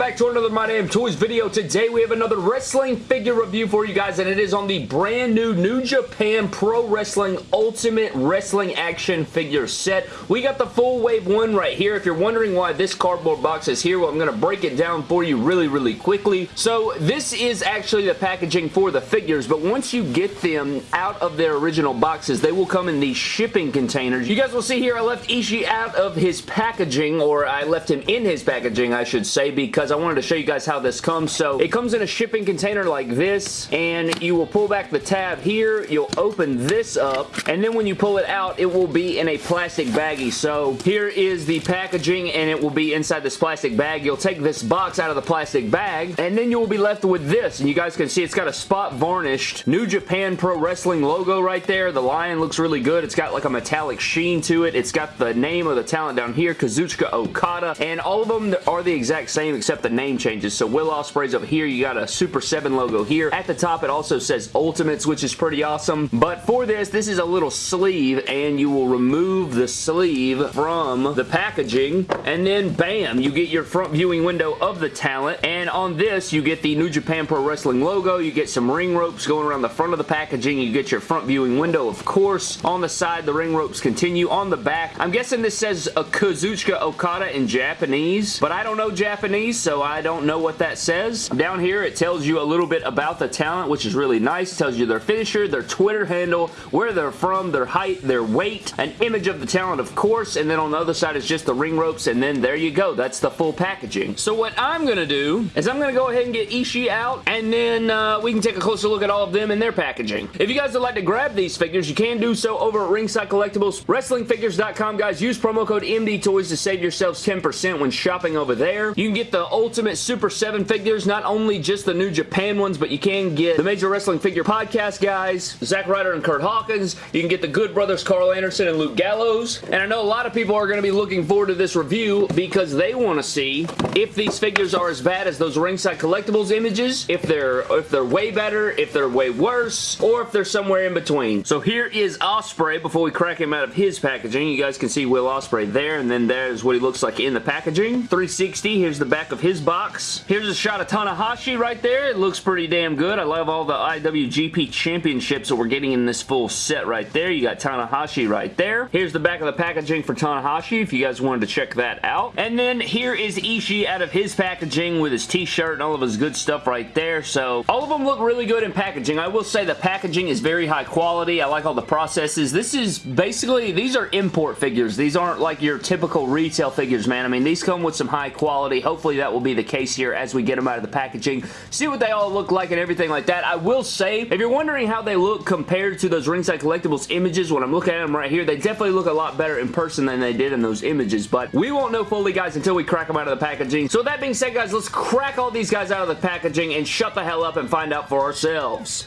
back to another My Damn Toys video. Today we have another wrestling figure review for you guys and it is on the brand new New Japan Pro Wrestling Ultimate Wrestling Action figure set. We got the full wave one right here. If you're wondering why this cardboard box is here, well I'm going to break it down for you really really quickly. So this is actually the packaging for the figures but once you get them out of their original boxes they will come in these shipping containers. You guys will see here I left Ishii out of his packaging or I left him in his packaging I should say because I wanted to show you guys how this comes. So it comes in a shipping container like this and you will pull back the tab here. You'll open this up and then when you pull it out it will be in a plastic baggie. So here is the packaging and it will be inside this plastic bag. You'll take this box out of the plastic bag and then you will be left with this and you guys can see it's got a spot varnished New Japan Pro Wrestling logo right there. The lion looks really good. It's got like a metallic sheen to it. It's got the name of the talent down here, Kazuchika Okada, and all of them are the exact same except the name changes. So Will Ospreay's over here. You got a Super 7 logo here. At the top, it also says Ultimates, which is pretty awesome. But for this, this is a little sleeve, and you will remove the sleeve from the packaging, and then bam, you get your front viewing window of the talent, and on this, you get the New Japan Pro Wrestling logo, you get some ring ropes going around the front of the packaging, you get your front viewing window, of course. On the side, the ring ropes continue. On the back, I'm guessing this says a Kazuchika Okada in Japanese, but I don't know Japanese, so I don't know what that says. Down here, it tells you a little bit about the talent, which is really nice. It tells you their finisher, their Twitter handle, where they're from, their height, their weight, an image of the talent, of course, and then on the other side is just the ring ropes, and then there you go. That's the full packaging. So what I'm going to do is I'm going to go ahead and get Ishii out, and then uh, we can take a closer look at all of them and their packaging. If you guys would like to grab these figures, you can do so over at Ringside Collectibles, WrestlingFigures.com, guys. Use promo code MDTOYS to save yourselves 10% when shopping over there. You can get the Ultimate Super 7 figures, not only just the New Japan ones, but you can get the Major Wrestling Figure Podcast guys, Zack Ryder and Kurt Hawkins. You can get the Good Brothers Karl Anderson and Luke Gallows. And I know a lot of people are going to be looking forward to this review because they want to see if these figures are as bad as those Ringside Collectibles images, if they're if they're way better, if they're way worse, or if they're somewhere in between. So here is Ospreay before we crack him out of his packaging. You guys can see Will Ospreay there, and then there's what he looks like in the packaging. 360, here's the back of his box. Here's a shot of Tanahashi right there. It looks pretty damn good. I love all the IWGP championships that we're getting in this full set right there. You got Tanahashi right there. Here's the back of the packaging for Tanahashi if you guys wanted to check that out. And then here is Ishii out of his packaging with his t-shirt and all of his good stuff right there. So all of them look really good in packaging. I will say the packaging is very high quality. I like all the processes. This is basically, these are import figures. These aren't like your typical retail figures, man. I mean, these come with some high quality. Hopefully that will be the case here as we get them out of the packaging. See what they all look like and everything like that. I will say, if you're wondering how they look compared to those Ringside Collectibles images, when I'm looking at them right here, they definitely look a lot better in person than they did in those images, but we won't know fully, guys, until we crack them out of the packaging. So with that being said, guys, let's crack all these guys out of the packaging and shut the hell up and find out for ourselves.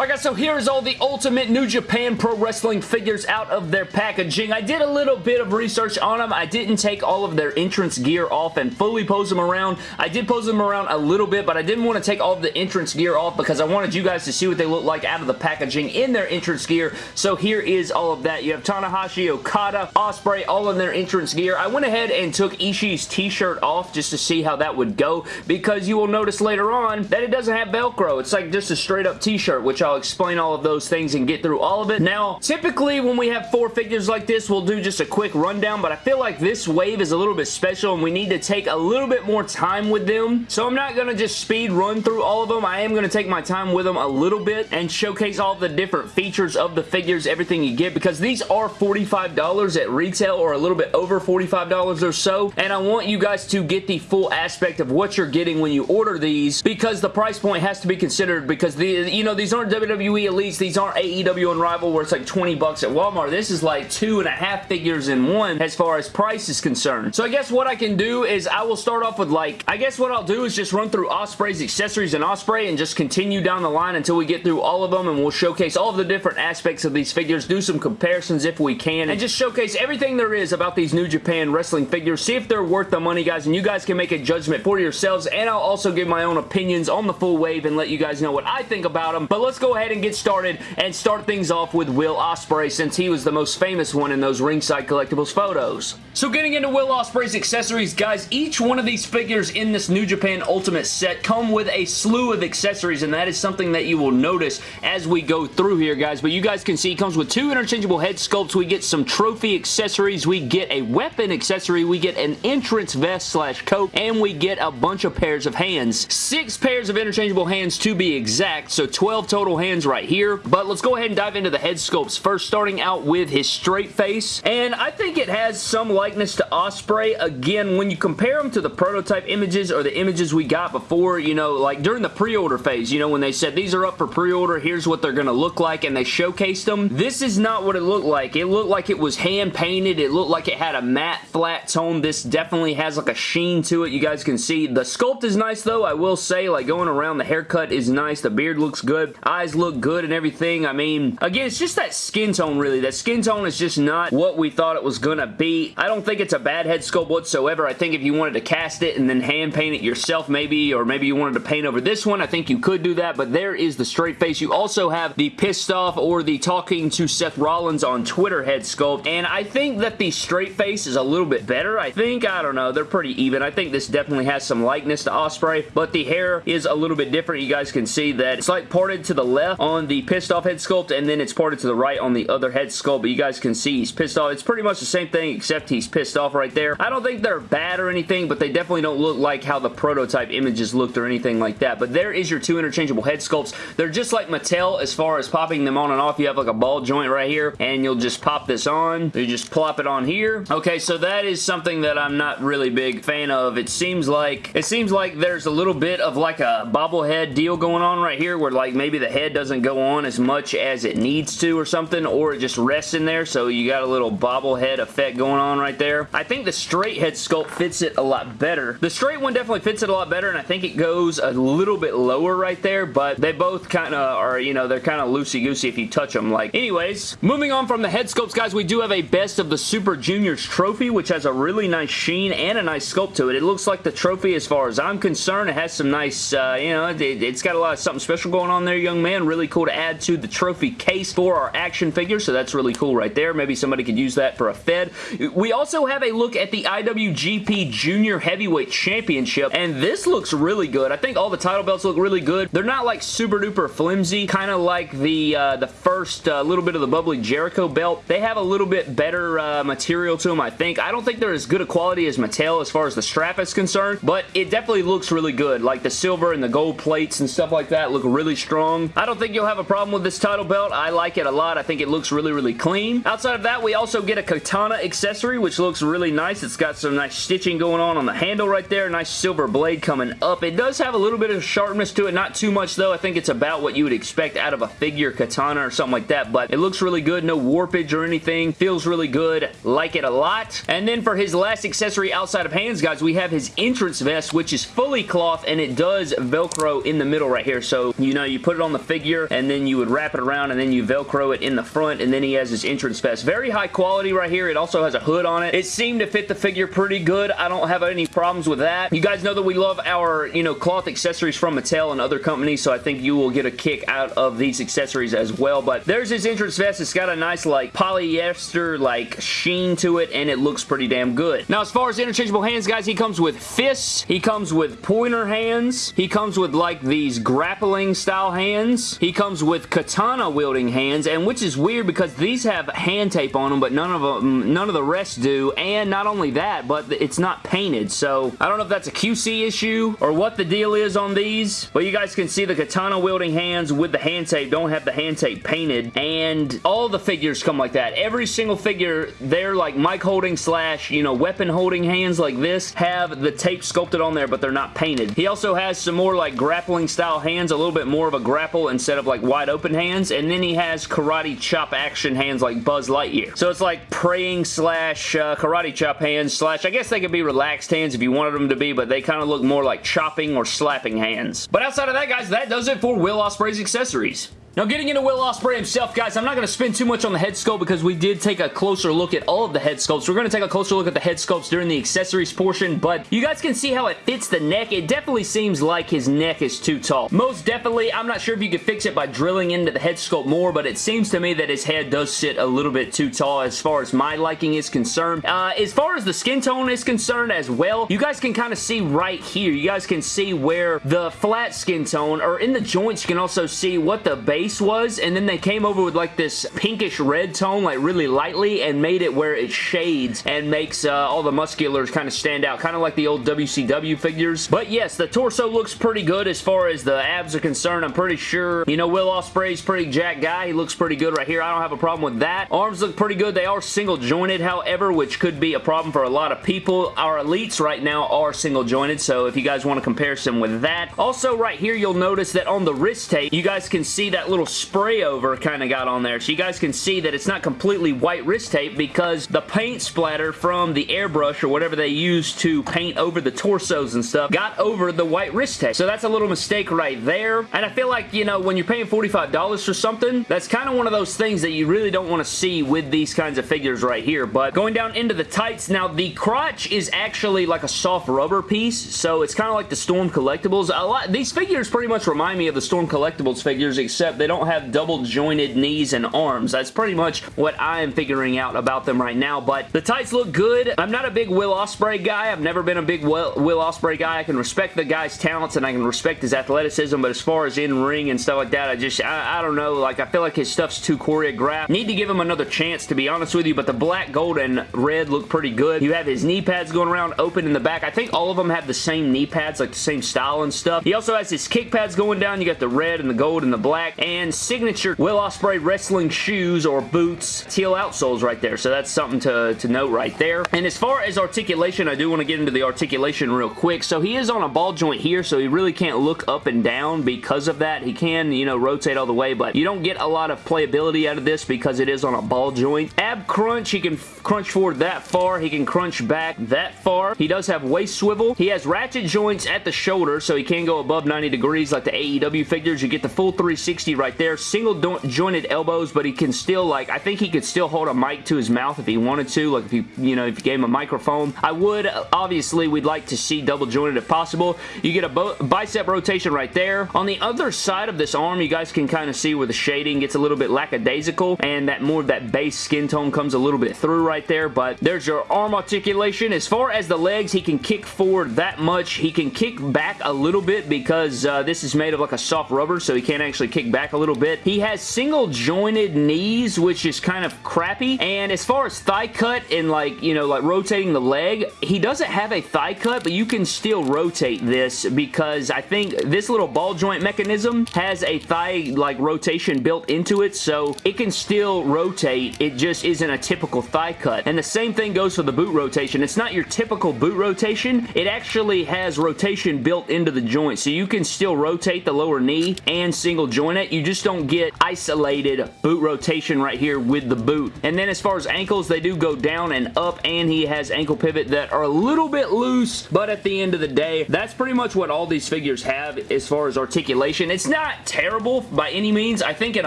Alright guys, so here's all the Ultimate New Japan Pro Wrestling figures out of their packaging. I did a little bit of research on them. I didn't take all of their entrance gear off and fully pose them around. I did pose them around a little bit, but I didn't want to take all of the entrance gear off because I wanted you guys to see what they look like out of the packaging in their entrance gear. So here is all of that. You have Tanahashi, Okada, Ospreay, all in their entrance gear. I went ahead and took Ishii's t-shirt off just to see how that would go because you will notice later on that it doesn't have Velcro. It's like just a straight up t-shirt, which I'll explain all of those things and get through all of it. Now, typically when we have four figures like this, we'll do just a quick rundown, but I feel like this wave is a little bit special and we need to take a little bit more time with them. So I'm not going to just speed run through all of them. I am going to take my time with them a little bit and showcase all the different features of the figures, everything you get, because these are $45 at retail or a little bit over $45 or so, and I want you guys to get the full aspect of what you're getting when you order these because the price point has to be considered because the you know these aren't WWE Elites, these aren't AEW Unrivaled where it's like 20 bucks at Walmart. This is like two and a half figures in one as far as price is concerned. So I guess what I can do is I will start off with like, I guess what I'll do is just run through Ospreay's accessories and Ospreay and just continue down the line until we get through all of them and we'll showcase all of the different aspects of these figures, do some comparisons if we can, and just showcase everything there is about these New Japan wrestling figures, see if they're worth the money, guys, and you guys can make a judgment for yourselves, and I'll also give my own opinions on the full wave and let you guys know what I think about them. But let's go ahead and get started and start things off with Will Ospreay since he was the most famous one in those ringside collectibles photos. So getting into Will Ospreay's accessories, guys, each one of these figures in this New Japan Ultimate set come with a slew of accessories, and that is something that you will notice as we go through here, guys. But you guys can see, it comes with two interchangeable head sculpts. We get some trophy accessories. We get a weapon accessory. We get an entrance vest slash coat, and we get a bunch of pairs of hands. Six pairs of interchangeable hands to be exact, so 12 total hands right here. But let's go ahead and dive into the head sculpts first, starting out with his straight face, and I think it has some likeness to Ospreay. Again, when you compare them to the prototype images or the images we got before, you know, like during the pre-order phase, you know, when they said these are up for pre-order, here's what they're going to look like, and they showcased them. This is not what it looked like. It looked like it was hand-painted. It looked like it had a matte, flat tone. This definitely has like a sheen to it. You guys can see. The sculpt is nice, though. I will say, like, going around, the haircut is nice. The beard looks good. Look good and everything. I mean, again, it's just that skin tone, really. That skin tone is just not what we thought it was going to be. I don't think it's a bad head sculpt whatsoever. I think if you wanted to cast it and then hand paint it yourself, maybe, or maybe you wanted to paint over this one, I think you could do that, but there is the straight face. You also have the pissed off or the talking to Seth Rollins on Twitter head sculpt, and I think that the straight face is a little bit better. I think, I don't know, they're pretty even. I think this definitely has some likeness to Ospreay, but the hair is a little bit different. You guys can see that it's like parted to the left on the pissed off head sculpt, and then it's parted to the right on the other head sculpt, but you guys can see he's pissed off. It's pretty much the same thing, except he's pissed off right there. I don't think they're bad or anything, but they definitely don't look like how the prototype images looked or anything like that, but there is your two interchangeable head sculpts. They're just like Mattel as far as popping them on and off. You have like a ball joint right here, and you'll just pop this on. You just plop it on here. Okay, so that is something that I'm not really big fan of. It seems like it seems like there's a little bit of like a bobblehead deal going on right here where like maybe the head doesn't go on as much as it needs to or something, or it just rests in there, so you got a little bobblehead effect going on right there. I think the straight head sculpt fits it a lot better. The straight one definitely fits it a lot better, and I think it goes a little bit lower right there, but they both kind of are, you know, they're kind of loosey-goosey if you touch them. Like, anyways, moving on from the head sculpts, guys, we do have a Best of the Super Juniors trophy, which has a really nice sheen and a nice sculpt to it. It looks like the trophy, as far as I'm concerned, it has some nice, uh, you know, it, has got a lot of something special going on there, young man. Really cool to add to the trophy case for our action figure, so that's really cool right there. Maybe somebody could use that for a Fed. We also have a look at the IWGP Junior Heavyweight Championship, and this looks really good. I think all the title belts look really good. They're not like super duper flimsy, kind of like the uh, the first uh, little bit of the Bubbly Jericho belt. They have a little bit better uh, material to them, I think. I don't think they're as good a quality as Mattel as far as the strap is concerned, but it definitely looks really good. Like the silver and the gold plates and stuff like that look really strong. I don't think you'll have a problem with this title belt. I like it a lot. I think it looks really, really clean. Outside of that, we also get a katana accessory, which looks really nice. It's got some nice stitching going on on the handle right there. Nice silver blade coming up. It does have a little bit of sharpness to it. Not too much, though. I think it's about what you would expect out of a figure katana or something like that, but it looks really good. No warpage or anything. Feels really good. Like it a lot. And then for his last accessory outside of hands, guys, we have his entrance vest, which is fully cloth, and it does Velcro in the middle right here. So, you know, you put it on the figure, and then you would wrap it around, and then you Velcro it in the front, and then he has his entrance vest. Very high quality right here. It also has a hood on it. It seemed to fit the figure pretty good. I don't have any problems with that. You guys know that we love our, you know, cloth accessories from Mattel and other companies, so I think you will get a kick out of these accessories as well, but there's his entrance vest. It's got a nice, like, polyester, like, sheen to it, and it looks pretty damn good. Now, as far as interchangeable hands, guys, he comes with fists. He comes with pointer hands. He comes with, like, these grappling style hands. He comes with katana wielding hands, and which is weird because these have hand tape on them, but none of them, none of the rest do, and not only that, but it's not painted, so I don't know if that's a QC issue or what the deal is on these, but you guys can see the katana wielding hands with the hand tape don't have the hand tape painted, and all the figures come like that. Every single figure, they're like mic holding slash, you know, weapon holding hands like this, have the tape sculpted on there, but they're not painted. He also has some more like grappling style hands, a little bit more of a grapple instead of like wide open hands, and then he has karate chop action hands like Buzz Lightyear. So it's like praying slash uh, karate chop hands slash, I guess they could be relaxed hands if you wanted them to be, but they kind of look more like chopping or slapping hands. But outside of that, guys, that does it for Will Ospreay's accessories. Now getting into Will Ospreay himself, guys, I'm not going to spend too much on the head sculpt because we did take a closer look at all of the head sculpts. We're going to take a closer look at the head sculpts during the accessories portion, but you guys can see how it fits the neck. It definitely seems like his neck is too tall. Most definitely, I'm not sure if you could fix it by drilling into the head sculpt more, but it seems to me that his head does sit a little bit too tall as far as my liking is concerned. Uh, as far as the skin tone is concerned as well, you guys can kind of see right here. You guys can see where the flat skin tone, or in the joints, you can also see what the base was, and then they came over with like this pinkish red tone, like really lightly, and made it where it shades and makes uh, all the musculars kind of stand out, kind of like the old WCW figures. But yes, the torso looks pretty good as far as the abs are concerned. I'm pretty sure, you know, Will Ospreay's pretty jack guy. He looks pretty good right here. I don't have a problem with that. Arms look pretty good. They are single jointed, however, which could be a problem for a lot of people. Our elites right now are single jointed, so if you guys want to compare some with that. Also, right here, you'll notice that on the wrist tape, you guys can see that little spray over kind of got on there. So you guys can see that it's not completely white wrist tape because the paint splatter from the airbrush or whatever they use to paint over the torsos and stuff got over the white wrist tape. So that's a little mistake right there. And I feel like, you know, when you're paying $45 for something, that's kind of one of those things that you really don't want to see with these kinds of figures right here. But going down into the tights, now the crotch is actually like a soft rubber piece. So it's kind of like the Storm Collectibles. A lot, these figures pretty much remind me of the Storm Collectibles figures, except they don't have double jointed knees and arms. That's pretty much what I am figuring out about them right now, but the tights look good. I'm not a big Will Ospreay guy. I've never been a big Will, Ospreay guy. I can respect the guy's talents and I can respect his athleticism, but as far as in-ring and stuff like that, I just, I, I don't know, like I feel like his stuff's too choreographed. Need to give him another chance, to be honest with you, but the black, gold, and red look pretty good. You have his knee pads going around open in the back. I think all of them have the same knee pads, like the same style and stuff. He also has his kick pads going down. You got the red and the gold and the black, and signature Will Ospreay wrestling shoes or boots, teal outsoles right there. So that's something to, to note right there. And as far as articulation, I do want to get into the articulation real quick. So he is on a ball joint here, so he really can't look up and down because of that. He can, you know, rotate all the way, but you don't get a lot of playability out of this because it is on a ball joint. Ab crunch, he can crunch forward that far. He can crunch back that far. He does have waist swivel. He has ratchet joints at the shoulder, so he can go above 90 degrees like the AEW figures. You get the full 360 right there. Single jointed elbows, but he can still, like, I think he could still hold a mic to his mouth if he wanted to, like if you, you know, if you gave him a microphone. I would, obviously, we'd like to see double jointed if possible. You get a bicep rotation right there. On the other side of this arm, you guys can kind of see where the shading gets a little bit lackadaisical, and that more of that base skin tone comes a little bit through right there, but there's your arm articulation. As far as the legs, he can kick forward that much. He can kick back a little bit because uh, this is made of like a soft rubber, so he can't actually kick back a little bit. He has single jointed knees, which is kind of crappy, and as far as thigh cut and like, you know, like rotating the leg, he doesn't have a thigh cut, but you can still rotate this because I think this little ball joint mechanism has a thigh like rotation built into it, so it can still rotate. It just isn't a typical thigh cut. And the same thing goes for the boot rotation. It's not your typical boot rotation. It actually has rotation built into the joint, so you can still rotate the lower knee and single joint it. You just don't get isolated boot rotation right here with the boot. And then as far as ankles, they do go down and up, and he has ankle pivot that are a little bit loose, but at the end of the day, that's pretty much what all these figures have as far as articulation. It's not terrible by any means. I think an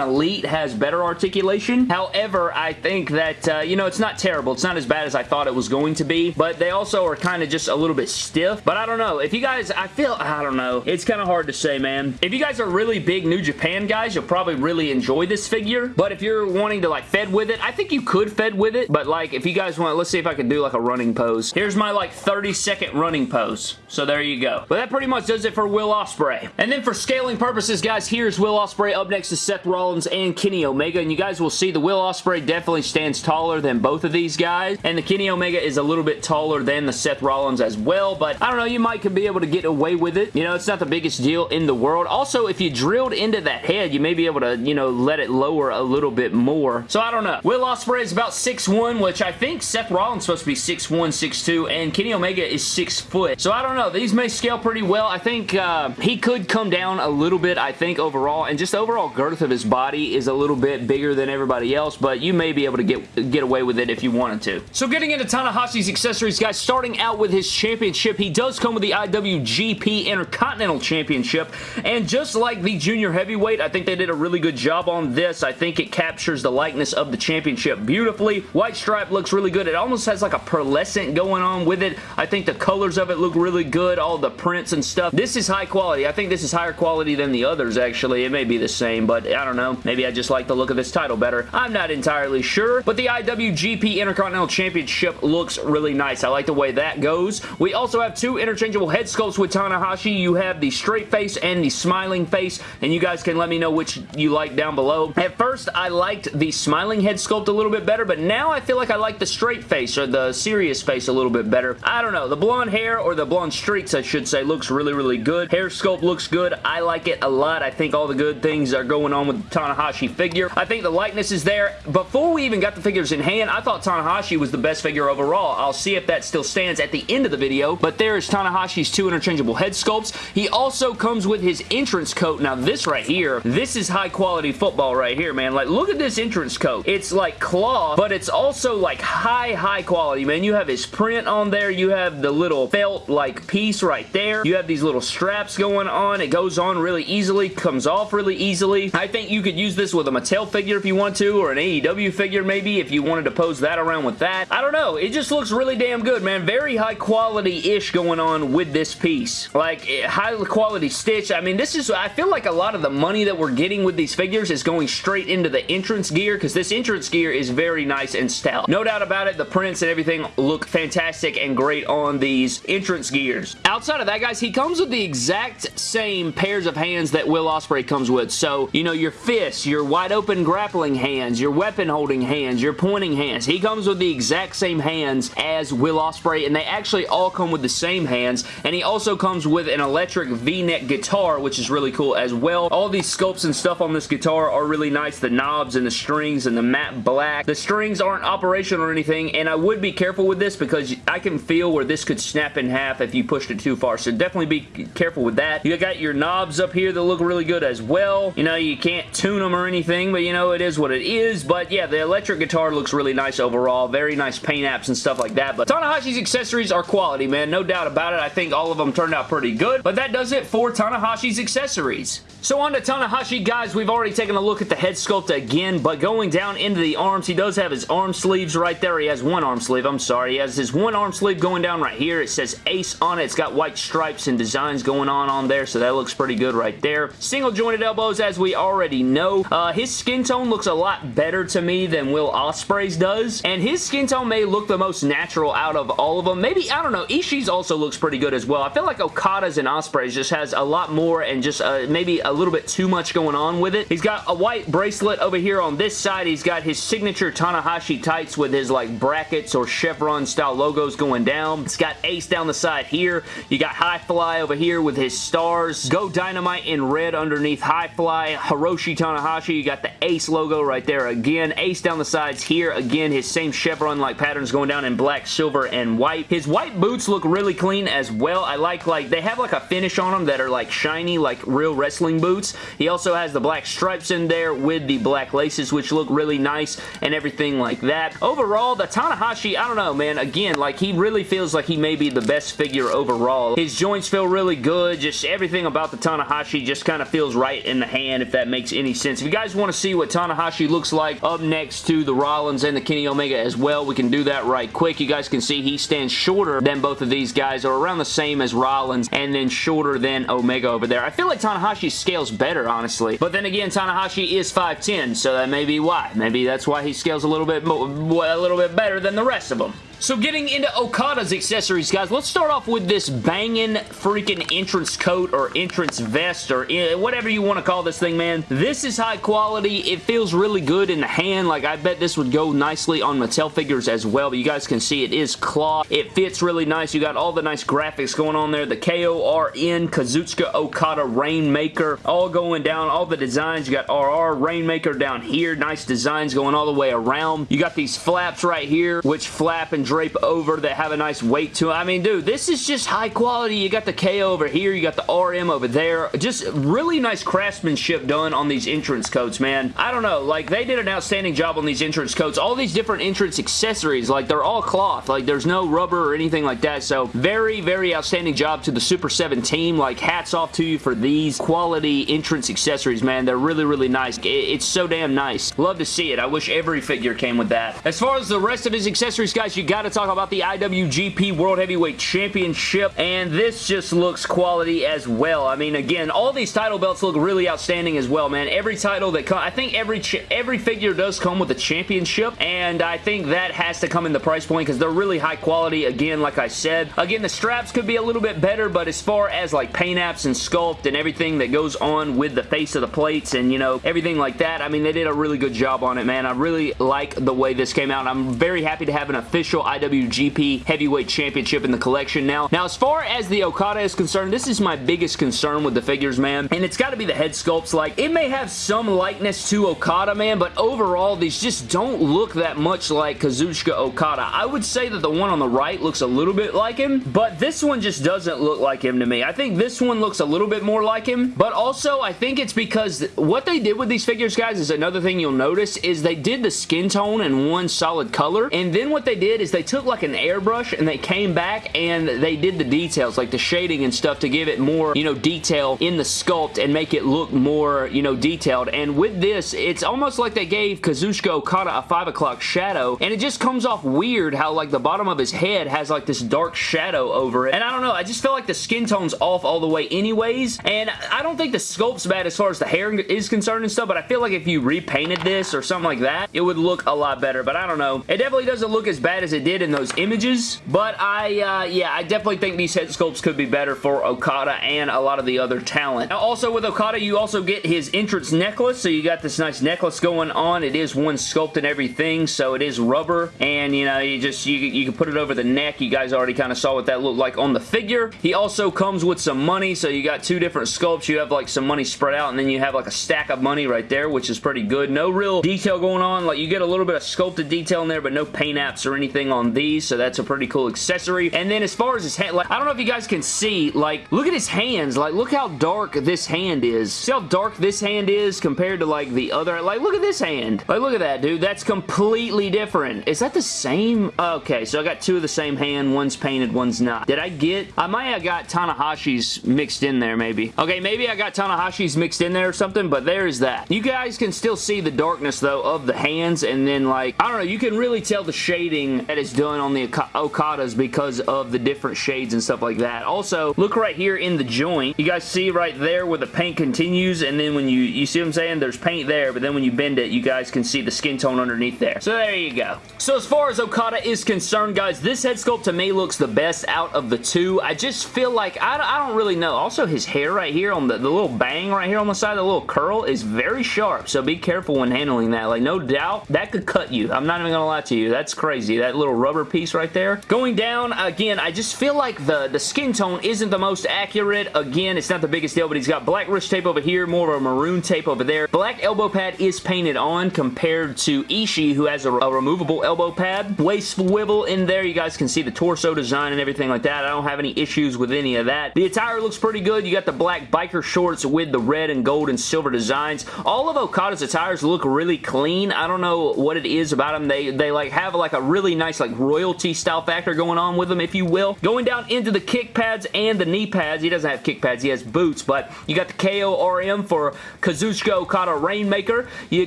Elite has better articulation. However, I think that, uh, you know, it's not terrible. It's not as bad as I thought it was going to be, but they also are kind of just a little bit stiff. But I don't know. If you guys, I feel, I don't know. It's kind of hard to say, man. If you guys are really big New Japan guys, you'll probably really enjoy this figure. But if you're wanting to like fed with it, I think you could fed with it. But like, if you guys want, let's see if I can do like a running pose. Here's my like 30 second running pose. So there you go. But that pretty much does it for Will Ospreay. And then for scaling purposes, guys, here's Will Ospreay up next to Seth Rollins and Kenny Omega. And you guys will see the Will Ospreay definitely stands taller than both of these guys. And the Kenny Omega is a little bit taller than the Seth Rollins as well. But I don't know, you might could be able to get away with it. You know, it's not the biggest deal in the world. Also, if you drilled into that head, you may be able to, you know, let it lower a little bit more. So I don't know. Will Ospreay is about 6'1", which I think Seth Rollins is supposed to be 6'1", 6'2", and Kenny Omega is 6 foot. So I don't know. These may scale pretty well. I think uh, he could come down a little bit, I think, overall, and just the overall girth of his body is a little bit bigger than everybody else, but you may be able to get, get away with it if you wanted to. So getting into Tanahashi's accessories, guys, starting out with his championship, he does come with the IWGP Intercontinental Championship, and just like the Junior Heavyweight, I think they did a really good job on this. I think it captures the likeness of the championship beautifully. White stripe looks really good. It almost has like a pearlescent going on with it. I think the colors of it look really good. All the prints and stuff. This is high quality. I think this is higher quality than the others, actually. It may be the same, but I don't know. Maybe I just like the look of this title better. I'm not entirely sure, but the IWGP Intercontinental Championship looks really nice. I like the way that goes. We also have two interchangeable head sculpts with Tanahashi. You have the straight face and the smiling face, and you guys can let me know which you like down below. At first, I liked the smiling head sculpt a little bit better, but now I feel like I like the straight face or the serious face a little bit better. I don't know. The blonde hair or the blonde streaks, I should say, looks really, really good. Hair sculpt looks good. I like it a lot. I think all the good things are going on with the Tanahashi figure. I think the likeness is there. Before we even got the figures in hand, I thought Tanahashi was the best figure overall. I'll see if that still stands at the end of the video, but there is Tanahashi's two interchangeable head sculpts. He also comes with his entrance coat. Now, this right here, this is high quality football right here, man. Like, look at this entrance coat. It's like cloth, but it's also like high, high quality, man. You have his print on there. You have the little felt like piece right there. You have these little straps going on. It goes on really easily, comes off really easily. I think you could use this with a Mattel figure if you want to, or an AEW figure maybe if you wanted to pose that around with that. I don't know. It just looks really damn good, man. Very high quality-ish going on with this piece. Like, eh, high quality stitch. I mean, this is, I feel like a lot of the money that we're getting with these figures is going straight into the entrance gear because this entrance gear is very nice and stout. No doubt about it, the prints and everything look fantastic and great on these entrance gears. Outside of that, guys, he comes with the exact same pairs of hands that Will Ospreay comes with. So, you know, your fists, your wide open grappling hands, your weapon holding hands, your pointing hands. He comes with the exact same hands as Will Ospreay, and they actually all come with the same hands. And he also comes with an electric V-neck guitar, which is really cool as well. All these and stuff on this guitar are really nice. The knobs and the strings and the matte black. The strings aren't operational or anything, and I would be careful with this because I can feel where this could snap in half if you pushed it too far. So definitely be careful with that. You got your knobs up here that look really good as well. You know, you can't tune them or anything, but you know, it is what it is. But yeah, the electric guitar looks really nice overall. Very nice paint apps and stuff like that. But Tanahashi's accessories are quality, man. No doubt about it. I think all of them turned out pretty good. But that does it for Tanahashi's accessories. So on to Tanahashi, guys. We've already taken a look at the head sculpt again, but going down into the arms, he does have his arm sleeves right there. He has one arm sleeve, I'm sorry. He has his one arm sleeve going down right here. It says Ace on it. It's got white stripes and designs going on on there, so that looks pretty good right there. Single jointed elbows, as we already know. Uh, his skin tone looks a lot better to me than Will Ospreay's does, and his skin tone may look the most natural out of all of them. Maybe, I don't know, Ishii's also looks pretty good as well. I feel like Okada's and Ospreay's just has a lot more and just uh, maybe a little bit too much going on with it. He's got a white bracelet over here on this side. He's got his signature Tanahashi tights with his like brackets or chevron style logos going down. It's got Ace down the side here. You got High Fly over here with his stars. Go Dynamite in red underneath High Fly. Hiroshi Tanahashi. You got the Ace logo right there again. Ace down the sides here. Again, his same chevron-like patterns going down in black, silver, and white. His white boots look really clean as well. I like, like, they have like a finish on them that are like shiny, like real wrestling boots. He also has the black stripes in there with the black laces, which look really nice and everything like that. Overall, the Tanahashi, I don't know, man. Again, like, he really feels like he may be the best figure overall. His joints feel really good. Just everything about the Tanahashi just kind of feels right in the hand, if that makes any sense. If you guys want to see what Tanahashi looks like up next to the Rollins and the Kenny Omega as well, we can do that right quick. You guys can see he stands shorter than both of these guys, or around the same as Rollins, and then shorter than Omega over there. I feel like Tanahashi scales better, honestly. But then again, Tanahashi is 5'10", so that may be why. Maybe that's why he scales a little bit more, a little bit better than the rest of them. So getting into Okada's accessories, guys, let's start off with this banging freaking entrance coat or entrance vest or whatever you want to call this thing, man. This is high quality. It feels really good in the hand. Like, I bet this would go nicely on Mattel figures as well, but you guys can see it is cloth. It fits really nice. You got all the nice graphics going on there. The K-O-R-M, Kazuchika Okada Rainmaker, all going down. All the designs. You got RR Rainmaker down here. Nice designs going all the way around. You got these flaps right here, which flap and drape over that have a nice weight to it. I mean, dude, this is just high quality. You got the K over here. You got the RM over there. Just really nice craftsmanship done on these entrance coats, man. I don't know. Like, they did an outstanding job on these entrance coats. All these different entrance accessories, like, they're all cloth. Like, there's no rubber or anything like that. So, very, very outstanding job to the Super 7 team. Like, hats off to you for these quality entrance accessories, man. They're really, really nice. It's so damn nice. Love to see it. I wish every figure came with that. As far as the rest of his accessories, guys, you got to talk about the IWGP World Heavyweight Championship, and this just looks quality as well. I mean, again, all these title belts look really outstanding as well, man. Every title that comes, I think every every figure does come with a championship, and I think that has to come in the price point because they're really high quality, again, like I said. Again, the straps could be a little bit better, but as far as like paint apps and sculpt and everything that goes on with the face of the plates and, you know, everything like that, I mean, they did a really good job on it, man. I really like the way this came out. I'm very happy to have an official IWGP Heavyweight Championship in the collection now. Now, as far as the Okada is concerned, this is my biggest concern with the figures, man, and it's got to be the head sculpts. Like, it may have some likeness to Okada, man, but overall, these just don't look that much like Kazuchika Okada. I would say that the one on the right looks a little bit like him, but this one just doesn't look like him to me. I think this one looks a little bit more like him, but also I think it's because what they did with these figures, guys, is another thing you'll notice is they did the skin tone in one solid color, and then what they did is they took like an airbrush and they came back and they did the details, like the shading and stuff to give it more, you know, detail in the sculpt and make it look more, you know, detailed. And with this, it's almost like they gave Kazuchika Okada a 5 o'clock shadow, and it just comes off weird how, like, the bottom of his head has, like, this dark shadow over it. And I don't know, I just feel like the skin tone's off all the way anyways, and I don't think the sculpt's bad as far as the hair is concerned and stuff, but I feel like if you repainted this or something like that, it would look a lot better, but I don't know. It definitely doesn't look as bad as it did in those images, but I, uh, yeah, I definitely think these head sculpts could be better for Okada and a lot of the other talent. Now, also with Okada, you also get his entrance necklace, so you got this nice necklace going on. It is one sculpt and everything, so it is rubber, and, you know, you just, you, you can put it over the neck. You guys already kind of saw what that looked like on the figure. He also comes with some money, so you got two different sculpts. You have, like, some money spread out, and then you have, like, a stack of money right there, which is pretty good. No real detail going on. Like, you get a little bit of sculpted detail in there, but no paint apps or anything on these, so that's a pretty cool accessory. And then as far as his hand, like, I don't know if you guys can see, like, look at his hands. Like, look how dark this hand is. See how dark this hand is compared to, like, the other? Like, look at this hand. Like, look at that, dude. That's completely different. Is that the same? Okay, so I got two of the same hand. One's painted, one's not. Did I get... I might have got Tanahashi's mixed in there, maybe. Okay, maybe I got Tanahashi's mixed in there or something, but there's that. You guys can still see the darkness, though, of the hands, and then, like, I don't know, you can really tell the shading that is done on the Okadas because of the different shades and stuff like that. Also, look right here in the joint. You guys see right there where the paint continues, and then when you, you see what I'm saying? There's paint there, but then when you bend it, you guys can see the skin tone underneath there. So there you go. So as far as Okada is concerned, guys, this head sculpt to me looks the best out of the two. I just feel like, I, I don't really know. Also, his hair right here on the, the little bang right here on the side, the little curl is very sharp, so be careful when handling that. Like, no doubt, that could cut you. I'm not even gonna lie to you. That's crazy. That little rubber piece right there. Going down, again, I just feel like the, the skin tone isn't the most accurate. Again, it's not the biggest deal, but he's got black wrist tape over here, more of a maroon tape over there. Black elbow pad is painted on compared to Ishii, who has a, a removable elbow pad. Waist swivel in there. You guys can see the torso design and everything like that. I don't have any issues with any of that. The attire looks pretty good. You got the black biker shorts with the red and gold and silver designs. All of Okada's attires look really clean. I don't know what it is about them. They, they like have like a really nice like royalty style factor going on with them, if you will. Going down into the kick pads and the knee pads. He doesn't have kick pads. He has boots, but you got the KO-RM for Kazuchika Okada Rainmaker. You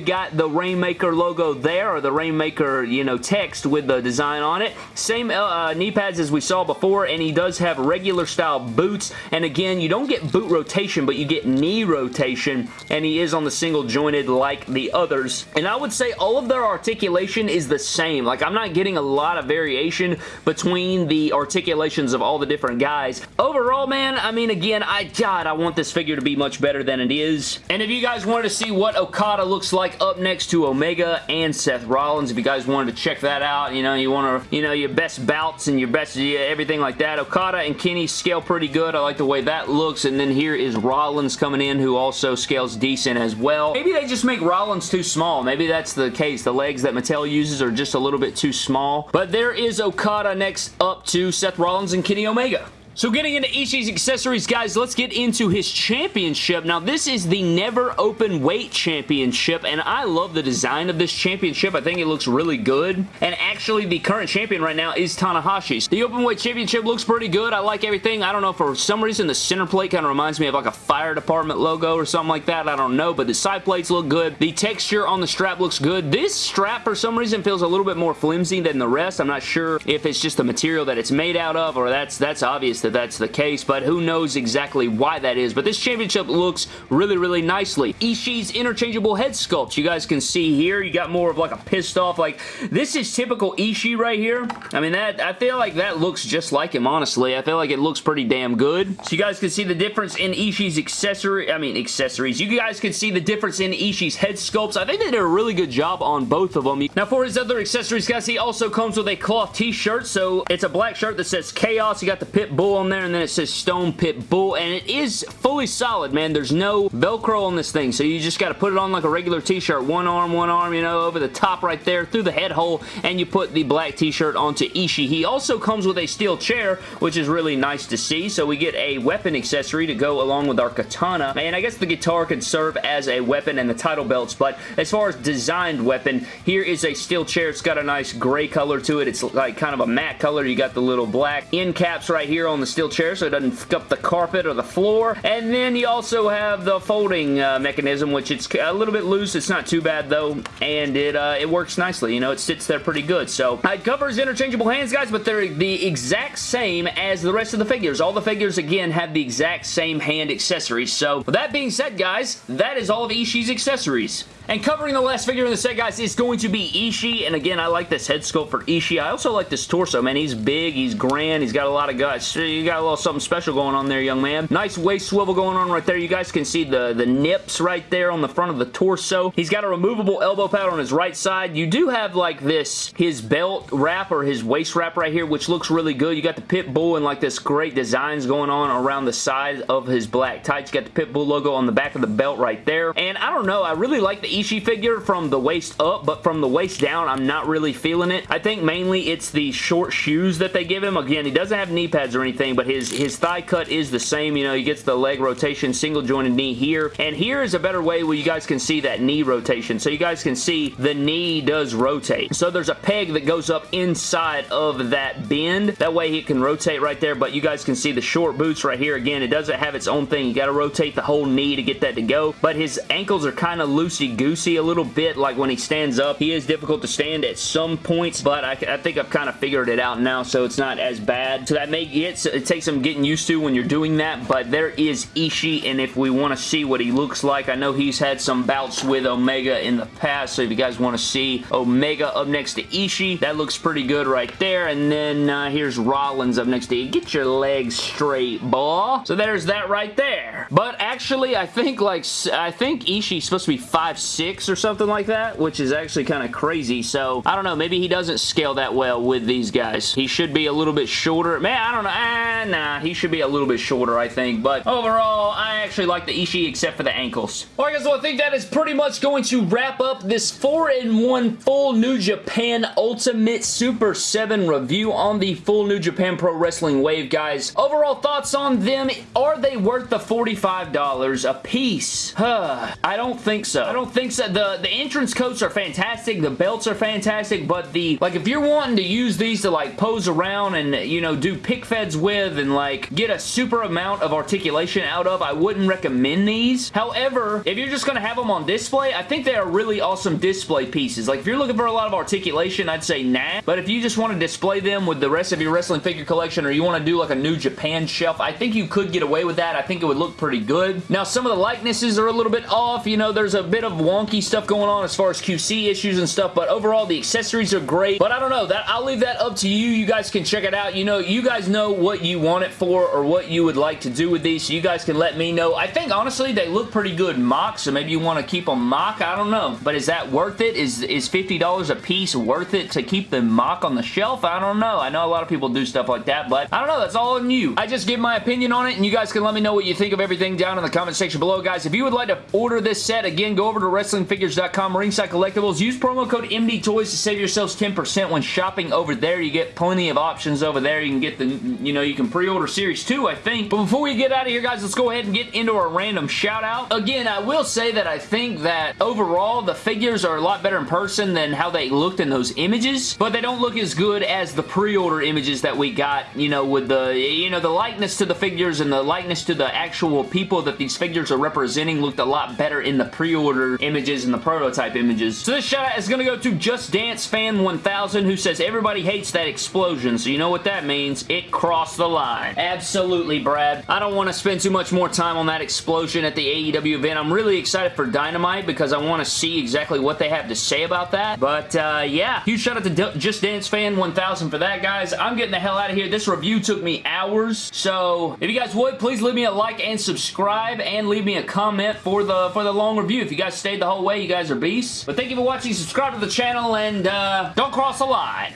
got the Rainmaker logo there, or the Rainmaker, you know, text with the design on it. Same uh, knee pads as we saw before, and he does have regular style boots. And again, you don't get boot rotation, but you get knee rotation, and he is on the single jointed like the others. And I would say all of their articulation is the same. Like, I'm not getting a lot of variation between the articulations of all the different guys. Overall, man, I mean, again, I, God, I want this figure to be much better than it is. And if you guys wanted to see what Okada looks like up next to Omega and Seth Rollins, if you guys wanted to check that out, you know, you want to, you know, your best bouts and your best, yeah, everything like that. Okada and Kenny scale pretty good. I like the way that looks. And then here is Rollins coming in, who also scales decent as well. Maybe they just make Rollins too small. Maybe that's the case. The legs that Mattel uses are just a little bit too small all. But there is Okada next up to Seth Rollins and Kenny Omega. So getting into Ishii's accessories, guys, let's get into his championship. Now, this is the Never Open Weight Championship, and I love the design of this championship. I think it looks really good. And actually, the current champion right now is Tanahashi. The Open Weight Championship looks pretty good. I like everything. I don't know, for some reason, the center plate kind of reminds me of like a fire department logo or something like that. I don't know, but the side plates look good. The texture on the strap looks good. This strap, for some reason, feels a little bit more flimsy than the rest. I'm not sure if it's just the material that it's made out of, or that's, that's obvious that's the case, but who knows exactly why that is. But this championship looks really, really nicely. Ishii's interchangeable head sculpt. You guys can see here, you got more of like a pissed off, like, this is typical Ishii right here. I mean, that I feel like that looks just like him, honestly. I feel like it looks pretty damn good. So you guys can see the difference in Ishii's accessory, I mean, accessories. You guys can see the difference in Ishii's head sculpts. I think they did a really good job on both of them. Now, for his other accessories, guys, he also comes with a cloth t-shirt. So it's a black shirt that says Chaos. You got the pit bull on there, and then it says Stone Pit Bull, and it is fully solid, man. There's no Velcro on this thing, so you just got to put it on like a regular t-shirt. One arm, one arm, you know, over the top right there, through the head hole, and you put the black t-shirt onto Ishii. He also comes with a steel chair, which is really nice to see, so we get a weapon accessory to go along with our katana, and I guess the guitar could serve as a weapon and the title belts, but as far as designed weapon, here is a steel chair. It's got a nice gray color to it. It's like kind of a matte color. You got the little black end caps right here on the steel chair, so it doesn't fuck up the carpet or the floor. And then you also have the folding uh, mechanism, which it's a little bit loose. It's not too bad though, and it uh, it works nicely. You know, it sits there pretty good. So it covers interchangeable hands, guys, but they're the exact same as the rest of the figures. All the figures, again, have the exact same hand accessories. So with that being said, guys, that is all of Ishii's accessories. And covering the last figure in the set, guys, is going to be Ishii. And again, I like this head sculpt for Ishii. I also like this torso, man. He's big. He's grand. He's got a lot of guts. You got a little something special going on there, young man. Nice waist swivel going on right there. You guys can see the, the nips right there on the front of the torso. He's got a removable elbow pad on his right side. You do have like this, his belt wrap or his waist wrap right here, which looks really good. You got the pit bull and like this great designs going on around the side of his black tights. You got the pit bull logo on the back of the belt right there. And I don't know, I really like the Ishii figure from the waist up, but from the waist down, I'm not really feeling it. I think mainly it's the short shoes that they give him. Again, he doesn't have knee pads or anything, but his, his thigh cut is the same. You know, he gets the leg rotation, single jointed knee here. And here is a better way where you guys can see that knee rotation. So you guys can see the knee does rotate. So there's a peg that goes up inside of that bend. That way he can rotate right there, but you guys can see the short boots right here. Again, it doesn't have its own thing. You got to rotate the whole knee to get that to go. But his ankles are kind of loosey-goosey a little bit like when he stands up. He is difficult to stand at some points, but I, I think I've kind of figured it out now, so it's not as bad. So that may get, it takes some getting used to when you're doing that, but there is Ishii, and if we want to see what he looks like, I know he's had some bouts with Omega in the past, so if you guys want to see Omega up next to Ishii, that looks pretty good right there, and then uh, here's Rollins up next to you. Get your legs straight, boy. So there's that right there. But actually, I think like, I think Ishii's supposed to be 5'6 or something like that, which is actually kind of crazy. So, I don't know. Maybe he doesn't scale that well with these guys. He should be a little bit shorter. Man, I don't know. Ah, nah, he should be a little bit shorter, I think. But overall, I actually like the Ishii except for the ankles. Alright guys, well I think that is pretty much going to wrap up this 4-in-1 full New Japan Ultimate Super 7 review on the full New Japan Pro Wrestling Wave, guys. Overall thoughts on them, are they worth the $45 a piece? Huh, I don't think so. I don't think The, the entrance coats are fantastic, the belts are fantastic, but the, like if you're wanting to use these to like pose around and, you know, do pick feds with and like get a super amount of articulation out of, I wouldn't recommend these. However, if you're just going to have them on display, I think they are really awesome display pieces. Like if you're looking for a lot of articulation, I'd say nah. But if you just want to display them with the rest of your wrestling figure collection or you want to do like a New Japan shelf, I think you could get away with that. I think it would look pretty good. Now, some of the likenesses are a little bit off. You know, there's a bit of wonky stuff going on as far as QC issues and stuff, but overall, the accessories are great. But I don't know. That I'll leave that up to you. You guys can check it out. You know, you guys know what you want it for or what you would like to do with these so you guys can let me know. I think, honestly, they look pretty good mock, so maybe you want to keep them mock. I don't know. But is that worth it? Is, is $50 a piece worth it to keep the mock on the shelf? I don't know. I know a lot of people do stuff like that, but I don't know. That's all on you. I just give my opinion on it, and you guys can let me know what you think of everything down in the comment section below, guys. If you would like to order this set, again, go over to WrestlingFigures.com, Ringside Collectibles. Use promo code MDTOYS to save yourselves 10% when shopping over there. You get plenty of options over there. You can get the, you know, you can pre-order Series 2, I think. But before we get out of here, guys, let's go ahead and get into our random shout-out. Again, I will say that I think that overall, the figures are a lot better in person than how they looked in those images, but they don't look as good as the pre-order images that we got, you know, with the, you know, the likeness to the figures and the likeness to the actual people that these figures are representing looked a lot better in the pre-order images and the prototype images. So this shout out is going to go to Just Dance Fan 1000 who says everybody hates that explosion. So you know what that means. It crossed the line. Absolutely, Brad. I don't want to spend too much more time on that explosion at the AEW event. I'm really excited for Dynamite because I want to see exactly what they have to say about that. But uh, yeah, huge shout out to D Just Dance Fan 1000 for that, guys. I'm getting the hell out of here. This review took me hours. So if you guys would, please leave me a like and subscribe and leave me a comment for the for the long review. If you guys stayed the whole way. You guys are beasts. But thank you for watching. Subscribe to the channel and uh, don't cross the line.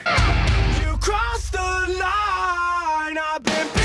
You crossed the line.